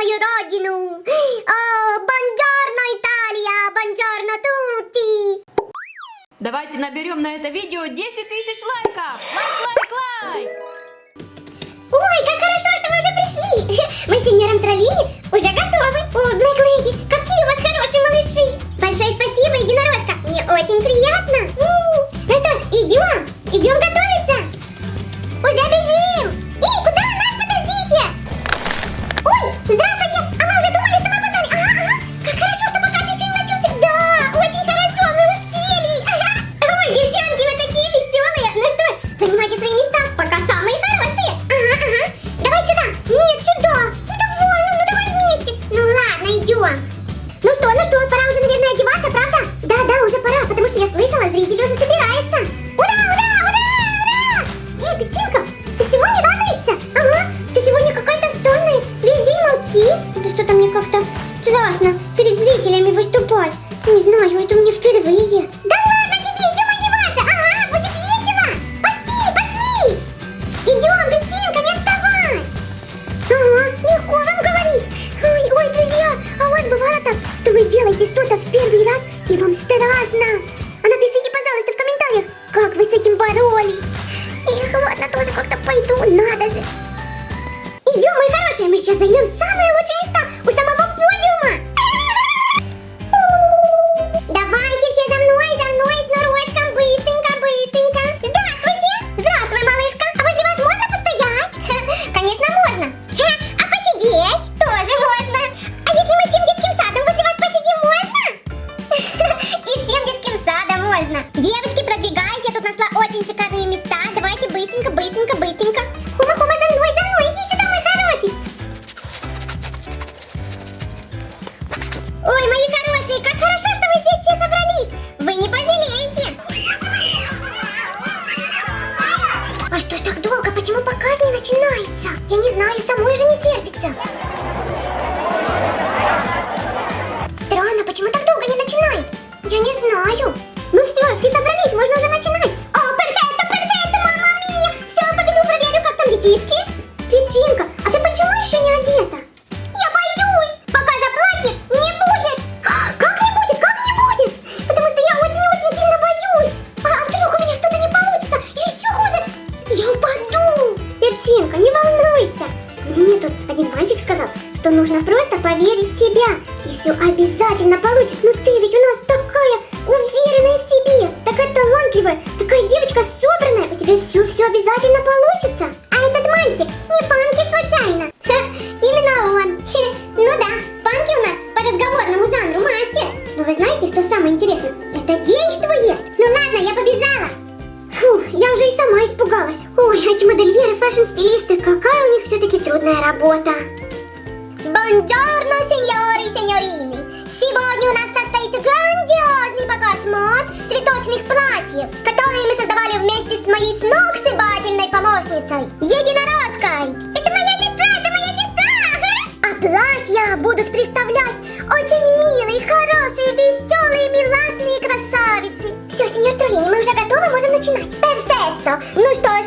мою родину. О, бонджорно, Италия, бонджорно, тути. Давайте наберем на это видео 10 тысяч лайков. Лайк, лайк, лайк. Ой, как хорошо, что вы уже пришли. Мы с сеньором Троллини уже готовы. О, Блэк Леди, какие у вас хорошие малыши. Большое спасибо, единорожка. Мне очень приятно. Пока самые хорошие. Ага, ага. Давай сюда. Нет, сюда. Ну давай, ну, ну давай вместе. Ну ладно, идем. Ну что, ну что, пора уже, наверное, одеваться, правда? Да, да, уже пора, потому что я слышала, зрители уже собираются. Ура, ура, ура, ура! Эй, Петинка, ты чего не радуешься? Ага, ты сегодня какая-то странная, весь день молчишь. Это что-то мне как-то страшно перед зрителями выступать. Не знаю, это мне впервые. Да ладно вы делаете что-то в первый раз и вам страшно? А напишите, пожалуйста, в комментариях, как вы с этим боролись. Эх, ладно, тоже как-то пойду, надо же. Идем, мои хорошие, мы сейчас займем самые лучшие места у самого не начинается? Я не знаю, самой же не терпится. Обязательно получится. А этот мальчик не Панки случайно. Ха, именно он. Ну да, Панки у нас по разговорному жанру мастер. Но вы знаете, что самое интересное? Это действует. Ну ладно, я побежала. Фу, я уже и сама испугалась. Ой, эти модельеры, фэшн-стилисты, какая у них все-таки трудная работа. Бонджорно, сеньоры и сеньорины! Сегодня у нас состоится грандиозный показ мод цветочных платьев, создавали вместе с моей сногсшибательной помощницей, Единорожкой. Это моя сестра, это моя сестра! А платья будут представлять очень милые, хорошие, веселые, миласные красавицы. Все, сеньор Троллини, мы уже готовы, можем начинать. Перфекто! Ну что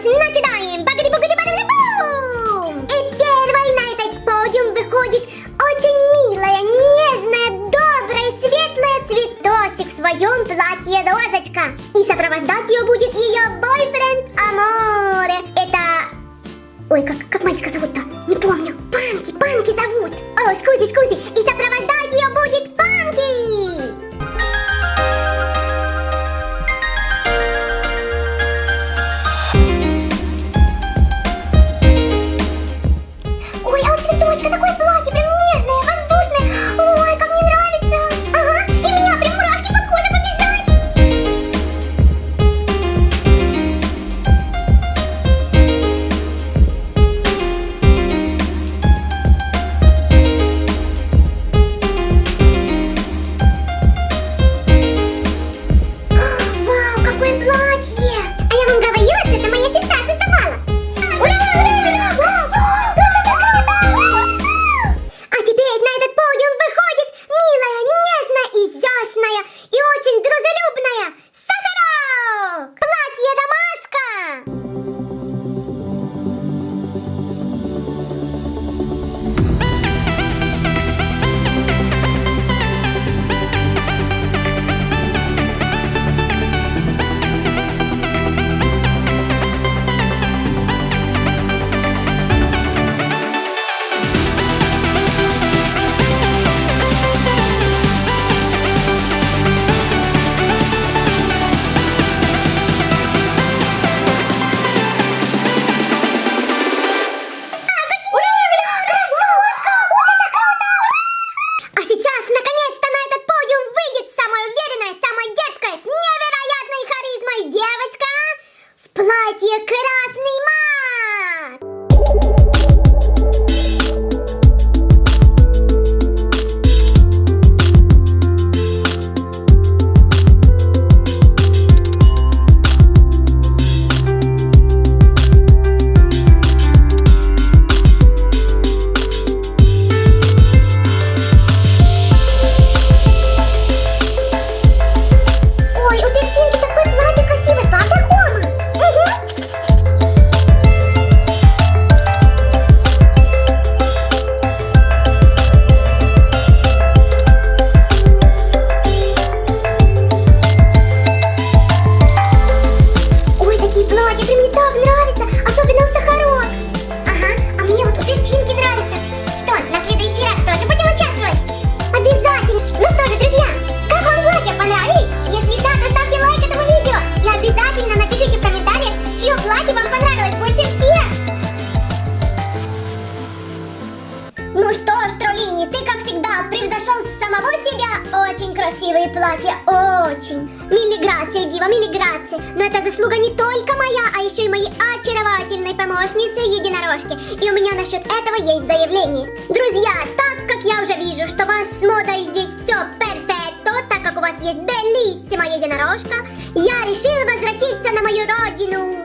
красивые платья, очень. Милиграция, Дива, милиграция. Но это заслуга не только моя, а еще и моей очаровательной помощницы единорожки. И у меня насчет этого есть заявление. Друзья, так как я уже вижу, что вас с модой здесь все перфекто, так как у вас есть белиссима единорожка, я решила возвратиться на мою родину.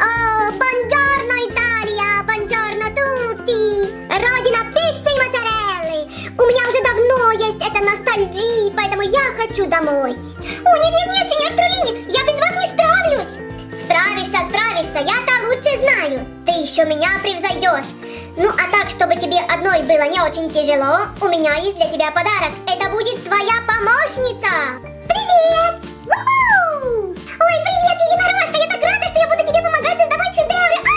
О, бонджорно, Италия, бонджорно, тутти. Родина пиццы и моцареллы. У меня уже давно есть эта ностальгия, хочу домой. О, нет-нет-нет, сеньор Трулини, я без вас не справлюсь. Справишься, справишься, я-то лучше знаю. Ты еще меня превзойдешь. Ну, а так, чтобы тебе одной было не очень тяжело, у меня есть для тебя подарок. Это будет твоя помощница. Привет! Ой, привет, единорожка! Я так рада, что я буду тебе помогать создавать шедевры.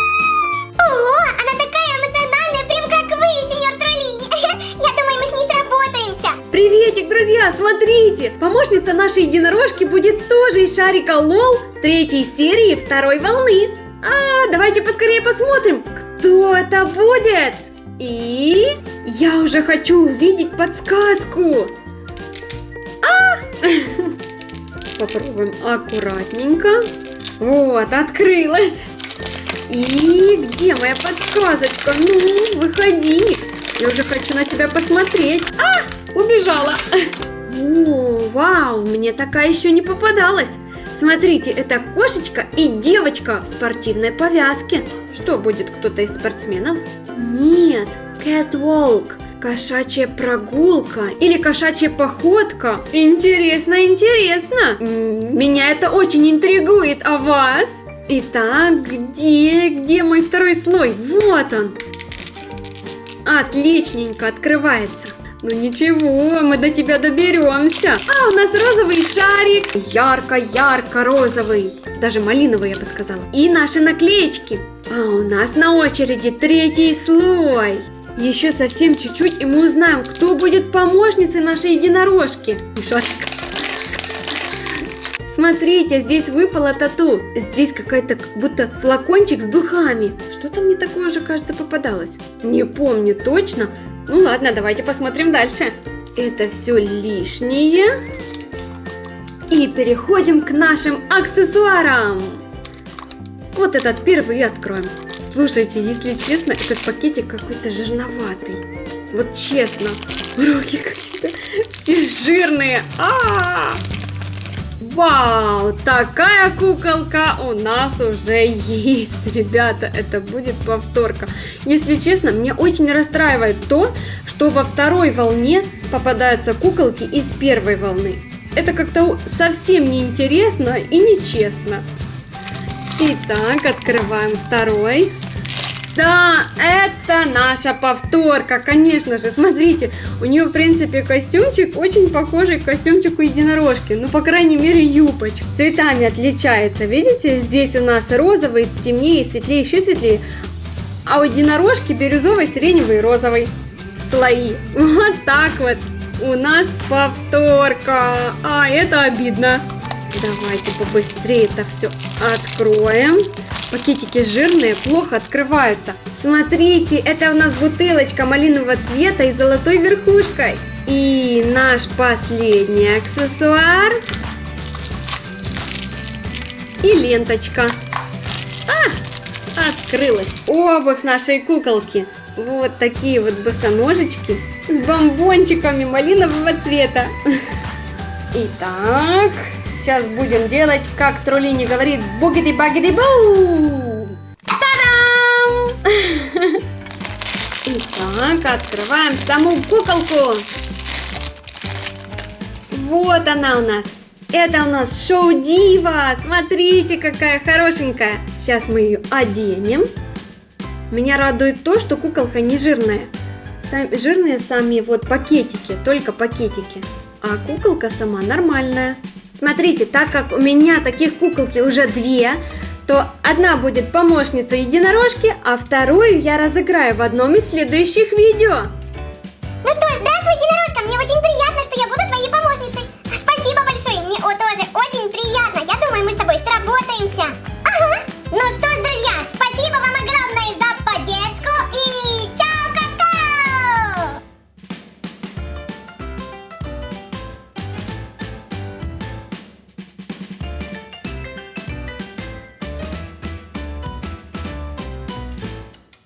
Приветик, друзья, смотрите! Помощница нашей единорожки будет тоже из шарика Лол третьей серии второй волны. А, давайте поскорее посмотрим, кто это будет. И я уже хочу увидеть подсказку. А! Попробуем аккуратненько. Вот, открылась. И где моя подсказочка? Ну, выходи. Я уже хочу на тебя посмотреть. А, убежала. О, вау, мне такая еще не попадалась. Смотрите, это кошечка и девочка в спортивной повязке. Что будет кто-то из спортсменов? Нет, catwalk. Кошачья прогулка или кошачья походка. Интересно, интересно. Меня это очень интригует, а вас? Итак, где, где мой второй слой? Вот он. Отличненько открывается. Ну ничего, мы до тебя доберемся. А, у нас розовый шарик. Ярко-ярко розовый. Даже малиновый, я бы сказала. И наши наклеечки. А у нас на очереди третий слой. Еще совсем чуть-чуть, и мы узнаем, кто будет помощницей нашей единорожки. Мишатка. Смотрите, здесь выпала тату. Здесь какая-то как будто флакончик с духами. Что-то мне такое же, кажется, попадалось. Не помню точно. Ну ладно, давайте посмотрим дальше. Это все лишнее. И переходим к нашим аксессуарам. Вот этот первый и откроем. Слушайте, если честно, этот пакетик какой-то жирноватый. Вот честно, руки какие-то все жирные. А-а-а! Вау, такая куколка у нас уже есть, ребята, это будет повторка. Если честно, мне очень расстраивает то, что во второй волне попадаются куколки из первой волны. Это как-то совсем неинтересно и нечестно. Итак, открываем второй. Да, это наша повторка, конечно же. Смотрите, у нее, в принципе, костюмчик очень похожий к костюмчику единорожки. Ну, по крайней мере, юбочка. Цветами отличается, видите? Здесь у нас розовый, темнее, светлее, еще светлее. А у единорожки бирюзовый, сиреневый и розовый слои. Вот так вот. У нас повторка. А, это обидно. Давайте побыстрее это все откроем. Пакетики жирные, плохо открываются. Смотрите, это у нас бутылочка малинового цвета и золотой верхушкой. И наш последний аксессуар. И ленточка. А, открылась обувь нашей куколки. Вот такие вот босоножечки с бомбончиками малинового цвета. Итак, сейчас будем делать, как Троллини говорит, бугиди-багиди-бу! Та-дам! Итак, открываем саму куколку. Вот она у нас. Это у нас шоу Дива. Смотрите, какая хорошенькая. Сейчас мы ее оденем. Меня радует то, что куколка не жирная. Сам- жирные сами вот пакетики, только пакетики. А куколка сама нормальная. Смотрите, так как у меня таких куколки уже две, то одна будет помощница единорожки, а вторую я разыграю в одном из следующих видео. Ну что ж, здравствуй, единорожка, мне очень приятно, что я буду твоей помощницей. Спасибо большое, мне тоже очень приятно. Я думаю, мы с тобой сработаемся. Ага. Ну